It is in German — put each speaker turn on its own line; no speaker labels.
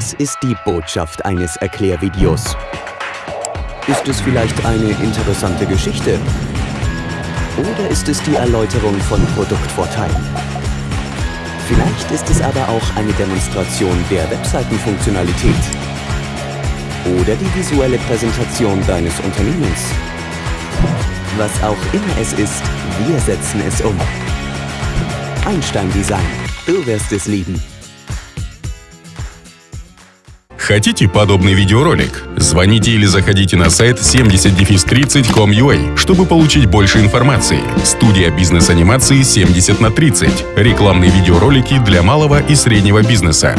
Was ist die Botschaft eines Erklärvideos? Ist es vielleicht eine interessante Geschichte? Oder ist es die Erläuterung von Produktvorteilen? Vielleicht ist es aber auch eine Demonstration der Webseitenfunktionalität. Oder die visuelle Präsentation deines Unternehmens. Was auch immer es ist, wir setzen es um. Einstein Design. Du wirst es lieben.
Хотите подобный видеоролик? Звоните или заходите на сайт 70-30.com.ua, чтобы получить больше информации. Студия бизнес-анимации 70 на 30. Рекламные видеоролики для малого и среднего бизнеса.